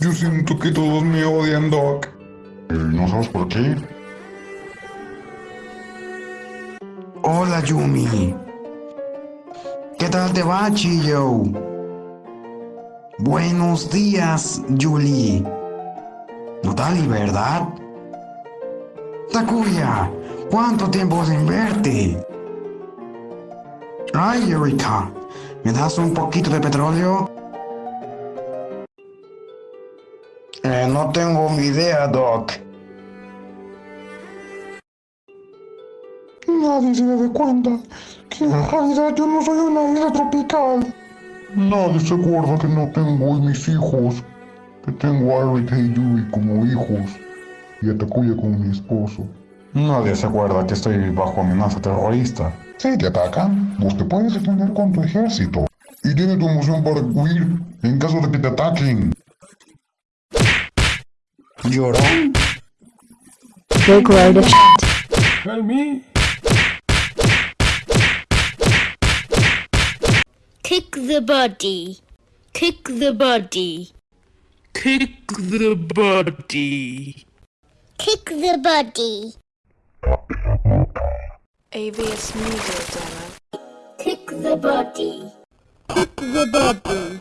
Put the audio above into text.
Yo siento que todos me odian, Doc. Eh, ¿No sabes por qué? Hola, Yumi. ¿Qué tal te va, Chillo? Buenos días, Julie. Notali, ¿verdad? Takuya, ¿cuánto tiempo sin verte? Ay, Erika, ¿me das un poquito de petróleo? Eh, no tengo ni idea, Doc. Nadie se debe cuenta que en realidad yo no soy una isla tropical. Nadie se acuerda que no tengo mis hijos. Que tengo a Erika y Yui como hijos. Y a Takuya como mi esposo. Nadie se acuerda que estoy bajo amenaza terrorista. Si te atacan, vos te puedes defender con tu ejército. Y tienes tu emoción para huir en caso de que te ataquen. ¿Llorón? Big load of shit. Help me. Kick the body. Kick the body. Kick the body. Kick the body. AVS Media Demo. Kick the body. Kick the body.